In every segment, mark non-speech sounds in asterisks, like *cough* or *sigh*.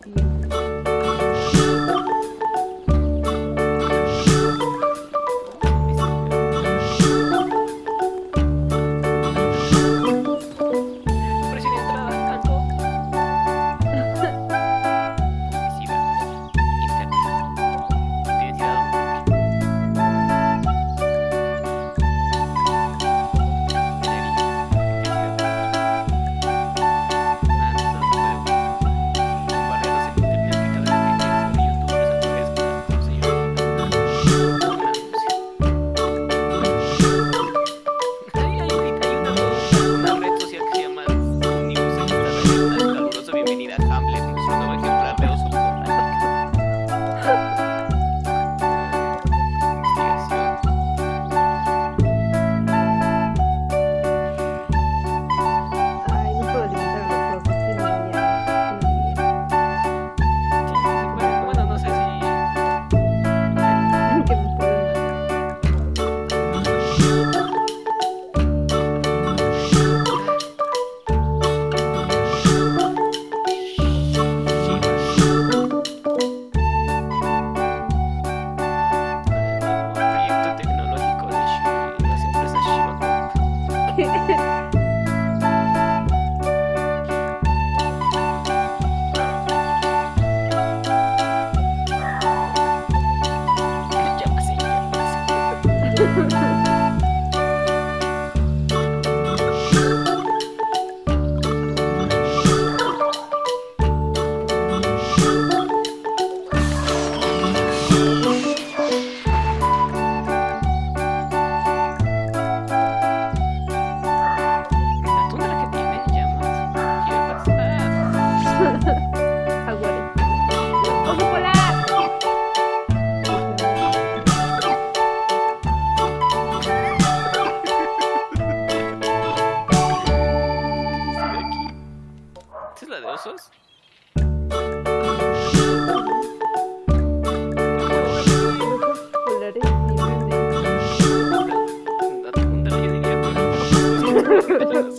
que 그렇죠.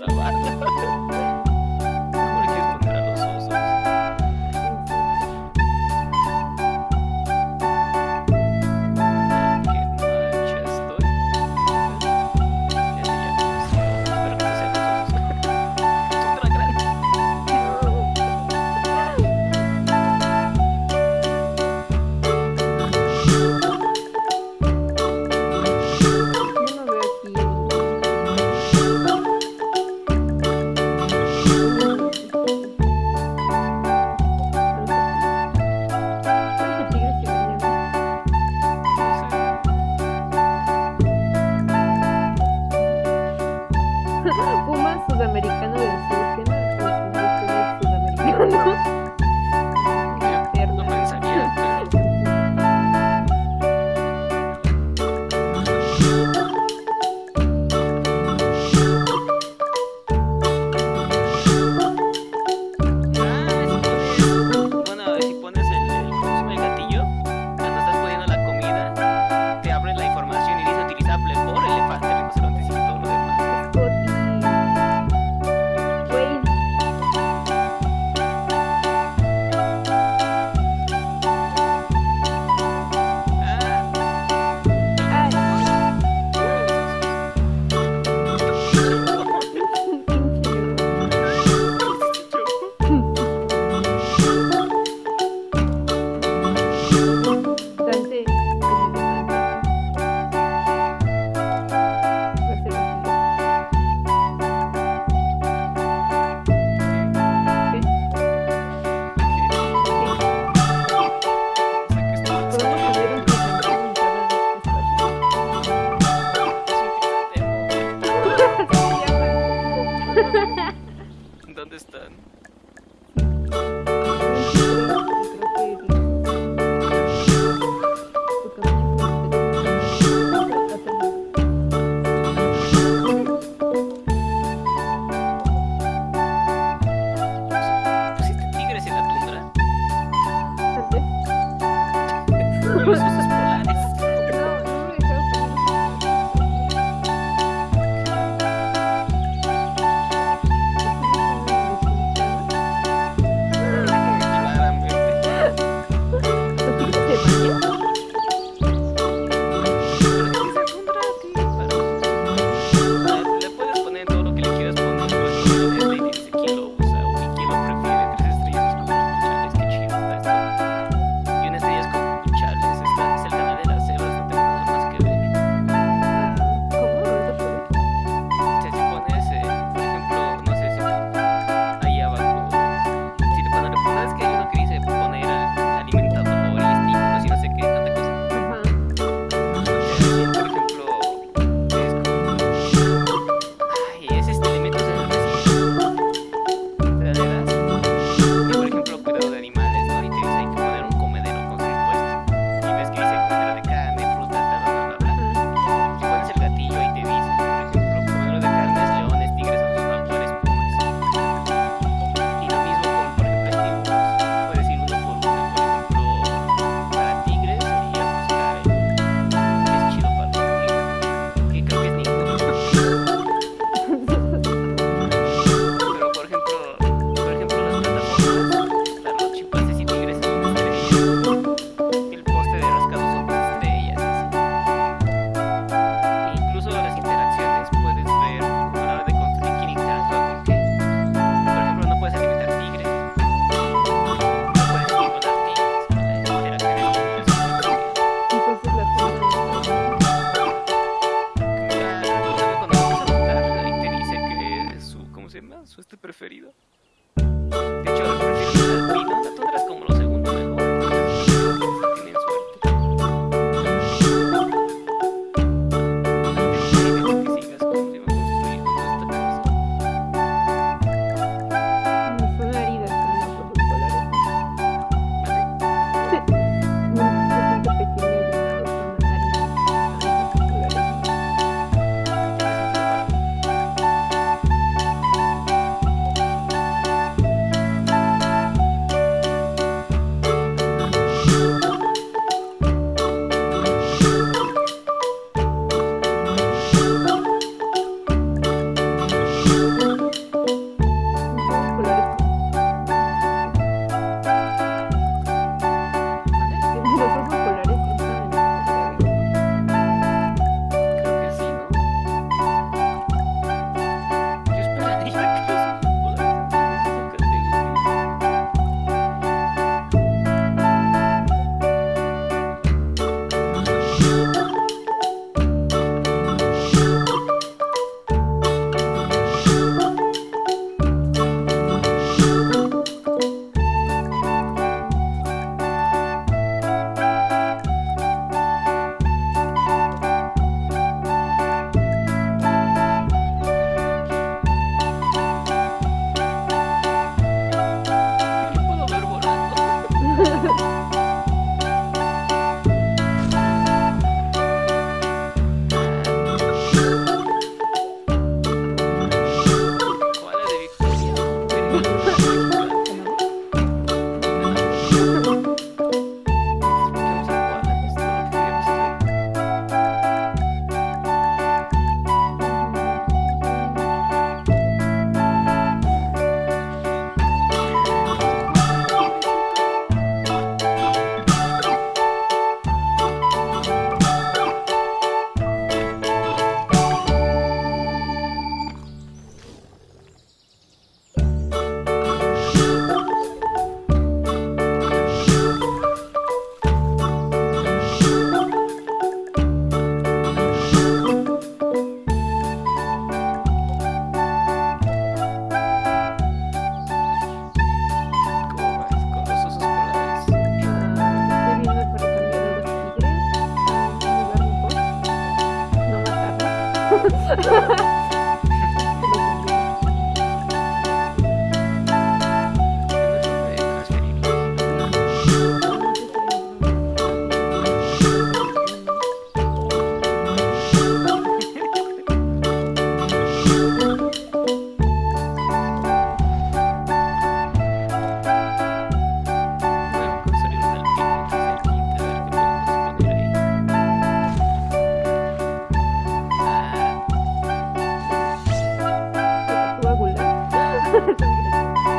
Thank *laughs* you.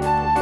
Thank *laughs* you.